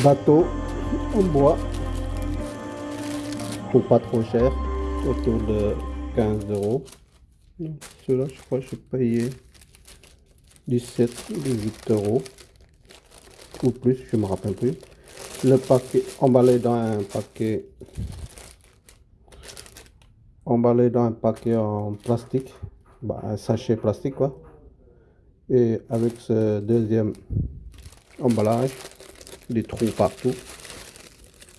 bateau en bois pour pas trop cher autour de 15 euros. Celui-là je crois que j'ai payé 17 18 euros. Ou plus je me rappelle plus. Le paquet emballé dans un paquet emballé dans un paquet en plastique. Bah, un sachet plastique quoi. Et avec ce deuxième emballage des trous partout.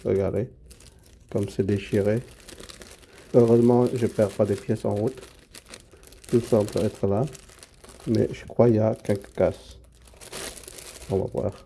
Regardez comme c'est déchiré. Heureusement je perds pas des pièces en route. Tout semble être là. Mais je crois qu'il y a quelques casses on va voir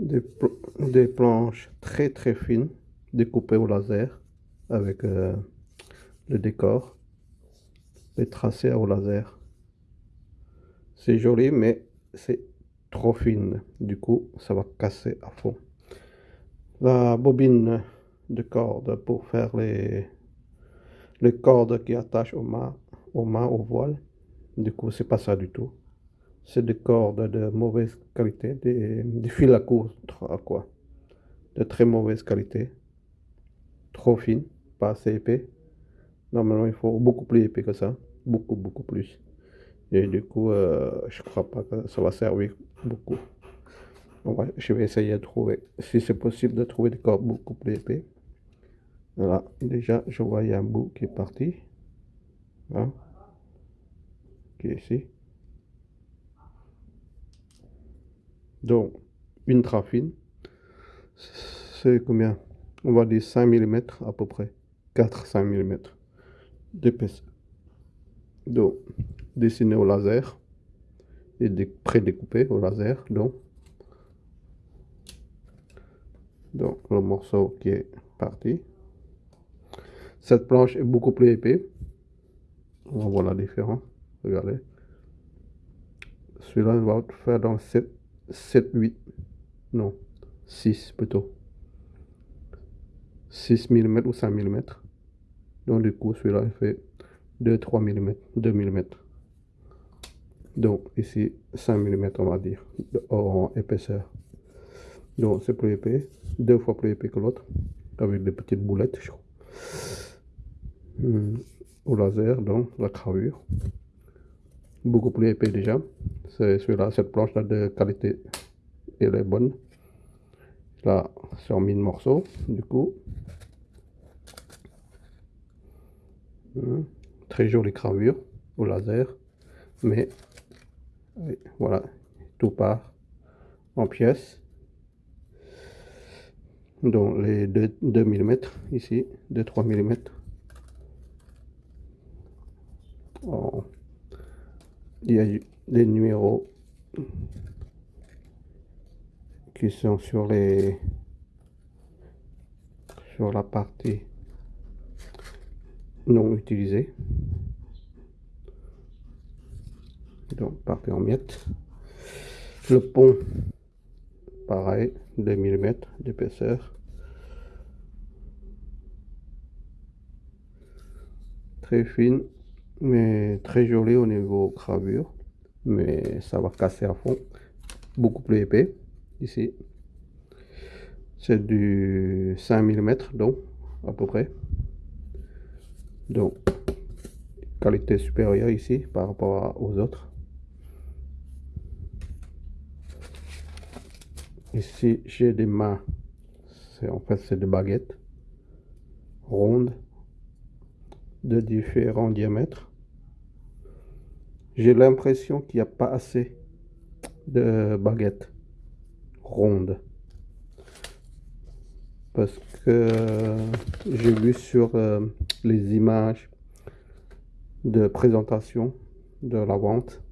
des, planches très très fines découpées au laser avec euh, le décor les tracés au laser. C'est joli mais c'est trop fine. Du coup ça va casser à fond. La bobine de corde pour faire les les cordes qui attachent au mât au mât au voile. Du coup c'est pas ça du tout c'est des cordes de mauvaise qualité, des, fils à coudre, quoi, de très mauvaise qualité, trop fines, pas assez épais. Normalement, il faut beaucoup plus épais que ça, beaucoup, beaucoup plus. Et du coup, euh, je crois pas que ça va servir beaucoup. je vais essayer de trouver, si c'est possible, de trouver des cordes beaucoup plus épais. Voilà, déjà, je vois, il y a un bout qui est parti. Hein, qui est ici. Donc, une trafine, c'est combien? On va dire 5 mm à peu près. 4-5 mm d'épaisseur. Donc, dessiné au laser et pré-découpé au laser. Donc, donc, le morceau qui est parti. Cette planche est beaucoup plus épais. On va voir la différence. Regardez. Celui-là, va faire dans 7 7, 8, non, 6 plutôt. 6 mm ou 5 mm. Donc du coup, celui-là, il fait 2, 3 mm, 2 mm. Donc ici, 5 mm, on va dire, en épaisseur. Donc c'est plus épais, deux fois plus épais que l'autre, avec des petites boulettes. Hmm. Au laser, donc la gravure beaucoup plus épais déjà. C'est celui-là, cette planche-là de qualité, elle est bonne. Là, c'est en mille morceaux, du coup. Hum, très jolie gravure au laser, mais voilà, tout part en pièces. Donc les 2, 2 mm ici, 2-3 mm. Il y a des numéros qui sont sur les sur la partie non utilisée. Donc partie en miettes. Le pont pareil 2 mm d'épaisseur. Très fine mais très joli au niveau gravure. Mais ça va casser à fond. Beaucoup plus épais ici. C'est du 5 mm donc à peu près. Donc qualité supérieure ici par rapport aux autres. Ici j'ai des mains. C'est en fait c'est des baguettes rondes de différents diamètres j'ai l'impression qu'il n'y a pas assez de baguettes rondes. Parce que j'ai vu sur euh, les images de présentation de la vente,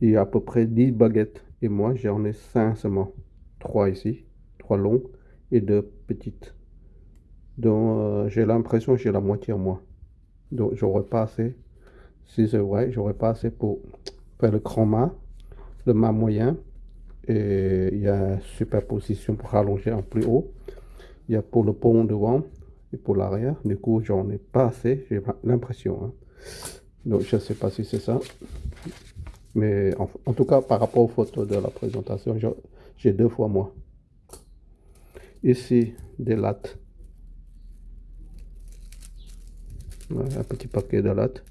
il y a à peu près 10 baguettes. Et moi, j'en ai 5 seulement. 3 ici, 3 longues et 2 petites. Donc, euh, j'ai l'impression que j'ai la moitié moi. Donc, j'aurais pas assez si c'est vrai, j'aurais pas assez pour faire le mât le mât moyen et il y a superposition pour rallonger en plus haut. Il y a pour le pont devant et pour l'arrière. Du coup, j'en ai pas assez, j'ai l'impression. Hein. Donc, je sais pas si c'est ça. Mais en, tout cas, par rapport aux photos de la présentation, j'ai deux fois moins. Ici, des lattes. Un petit paquet de lattes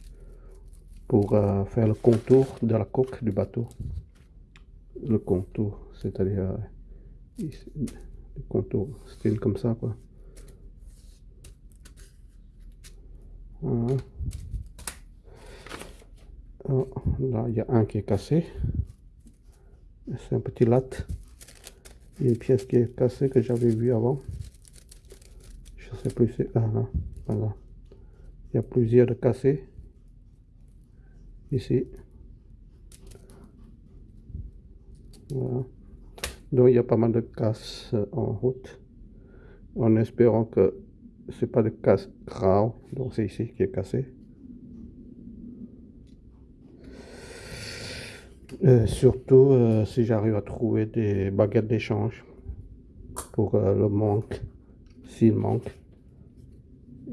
pour euh, faire le contour de la coque du bateau. Le contour, c'est-à-dire euh, le contour style comme ça quoi. Oh, là, il y a un qui est cassé. C'est un petit latte. Une pièce qui est cassée que j'avais vu avant. Je sais plus c'est... Ah. Il y a plusieurs de cassés. Ici. Voilà. Donc il y a pas mal de casse en route. En espérant que c'est pas de casse grave. Donc c'est ici qui est cassé. Euh, surtout euh, si j'arrive à trouver des baguettes d'échange pour euh, le manque, s'il manque.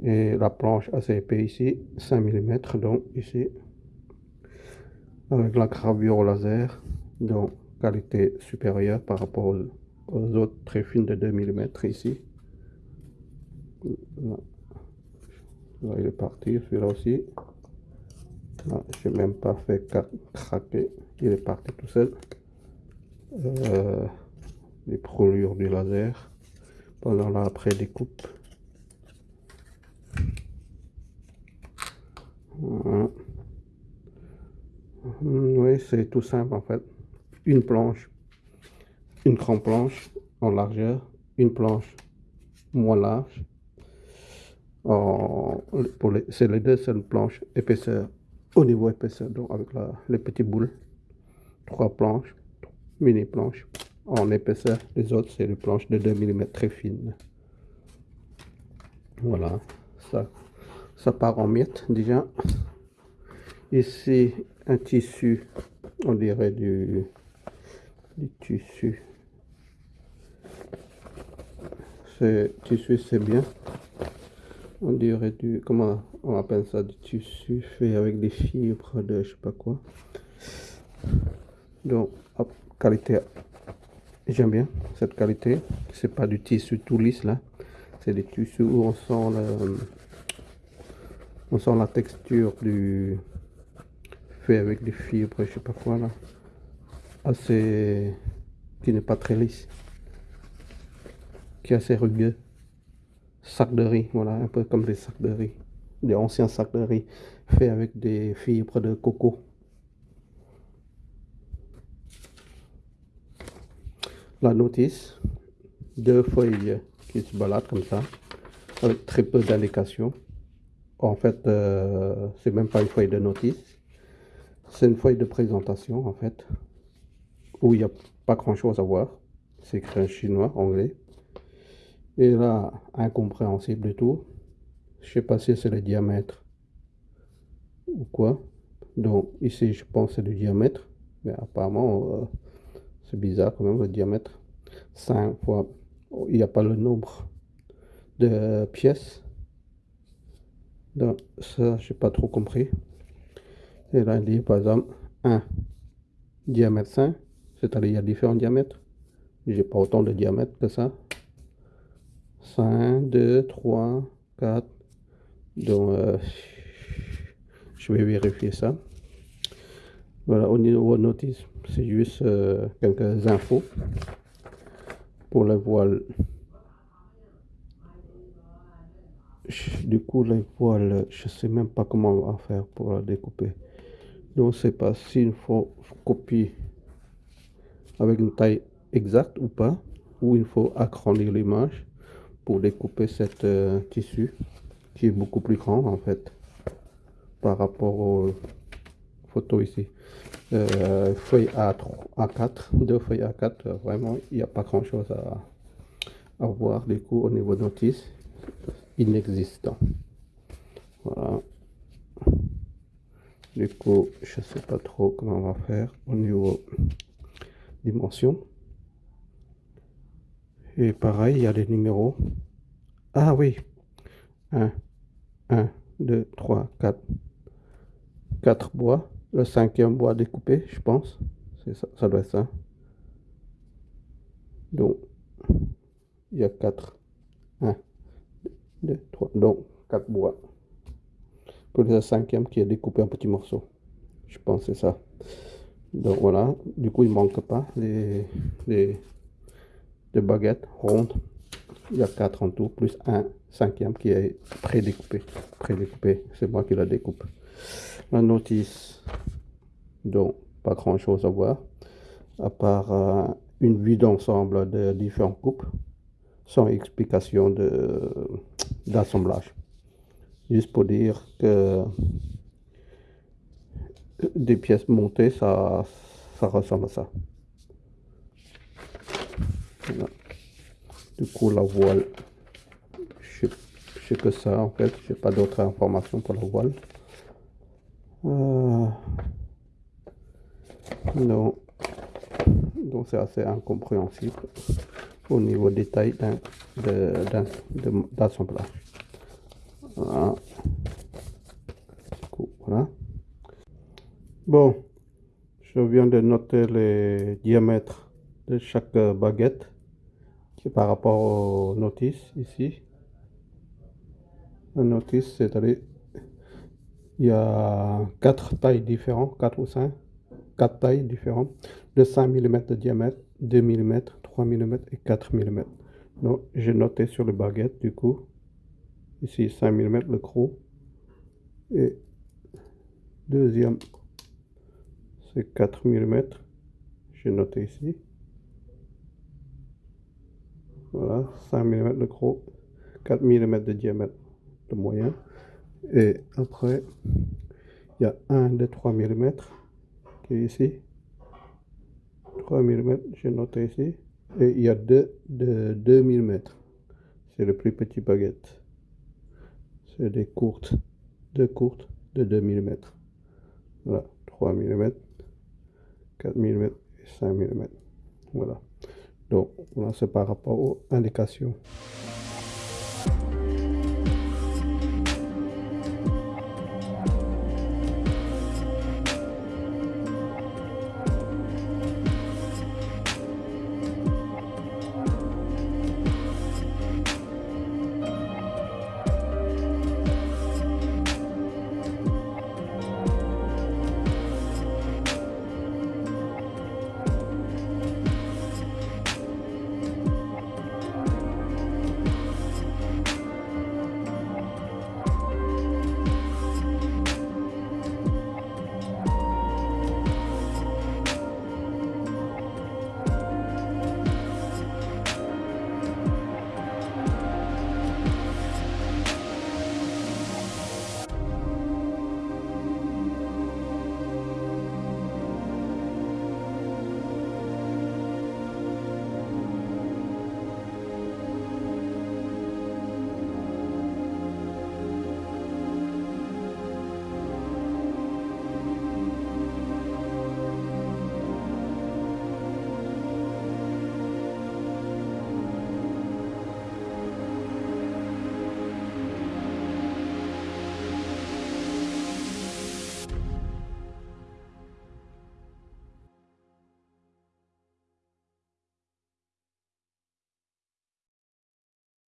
Et la planche assez épais ici, 5 mm, donc ici, avec la gravure au laser, donc qualité supérieure par rapport aux, autres très fines de 2 mm ici. Là. il est parti, celui-là aussi. Je n'ai même pas fait craquer, il est parti tout seul. Euh, les brûlures du laser pendant l'après découpe. Voilà. Oui, c'est tout simple en fait. Une planche, une grande planche en largeur, une planche moins large. C'est les deux seules planches épaisseur au niveau épaisseur, donc avec les petits boules. Trois planches, mini planches en épaisseur. Les autres, c'est les planches de 2 mm très fines. Voilà, ça, ça part en miettes déjà. Ici, un tissu, on dirait du, du tissu. Ce tissu, c'est bien. On dirait du, comment on appelle ça, du tissu fait avec des fibres de je sais pas quoi. Donc, qualité, j'aime bien cette qualité. C'est pas du tissu tout lisse là. C'est des tissus où on sent le, on sent la texture du fait avec des fibres, je sais pas quoi là. Assez, qui n'est pas très lisse. Qui est assez rugueux. Sac de riz, voilà, un peu comme des sacs de riz des anciens sacs de riz faits avec des fibres de coco. La notice, deux feuilles qui se baladent comme ça, avec très peu d'indications. En fait, euh, c'est même pas une feuille de notice, c'est une feuille de présentation en fait, où il n'y a pas grand chose à voir. C'est écrit en chinois, anglais. Et là, incompréhensible du tout. Je sais pas si c'est le diamètre ou quoi. Donc ici, je pense c'est le diamètre. Mais apparemment, euh, c'est bizarre quand même le diamètre. 5 fois, il n'y a pas le nombre de pièces. Donc ça, j'ai pas trop compris. Et là, il dit par exemple 1 diamètre 5, c'est-à-dire il y a différents diamètres. J'ai pas autant de diamètre que ça. 5, 2, 3, 4, donc, euh, je vais vérifier ça. Voilà, au niveau notice, c'est juste euh, quelques infos pour la voile. Du coup, la voile, je sais même pas comment on va faire pour la découper. Donc, c'est pas s'il faut copier avec une taille exacte ou pas, ou il faut agrandir l'image pour découper cette euh, tissu qui est beaucoup plus grand en fait par rapport aux photos ici. Euh, feuille A3, A4, deux feuilles A4, vraiment il n'y a pas grand chose à, à voir du coup au niveau notice inexistant. Voilà. Du coup, je sais pas trop comment on va faire au niveau dimensions. Et pareil, il y a les numéros. Ah oui, 1, 1, 2, 3, 4. 4 bois. Le cinquième bois découpé, je pense. Ça, ça doit être ça. Donc, il y a 4. 1, 2, 3. Donc, 4 bois. Le cinquième qui est découpé en petits morceaux. Je pense que c'est ça. Donc voilà, du coup il manque pas les, les, baguettes rondes. Il y a 4 en tout, plus un cinquième qui est pré-découpé. Pré-découpé, c'est moi qui la découpe. La notice, donc pas grand chose à voir, à part euh, une vue d'ensemble de différentes coupes, sans explication d'assemblage. Juste pour dire que des pièces montées, ça, ça ressemble à ça. Du coup, la voile, je sais que ça en fait, j'ai pas d'autres informations pour la voile. Euh, non, donc c'est assez incompréhensible au niveau détail d'assemblage. Voilà. voilà. Bon, je viens de noter les diamètres de chaque baguette par rapport aux notices ici. La notice, c'est-à-dire il y a quatre tailles différentes, 4 ou 5, 4 tailles différentes, de 5 mm de diamètre, 2 mm, 3 mm et 4 mm. Donc, j'ai noté sur les baguettes, du coup, ici 5 mm le gros, et deuxième c'est 4 mm. J'ai noté ici. Voilà, 5 mm de gros, 4 mm de diamètre de moyen. Et après, il y a un de 3 mm qui est ici. 3 mm, j'ai noté ici. Et il y a deux de 2 mm. C'est le plus petit baguette. Des courtes, deux courtes de 2 mm. Voilà, 3 mm. 4 mm et 5 mm. Voilà. Donc, voilà, c'est par rapport aux indications.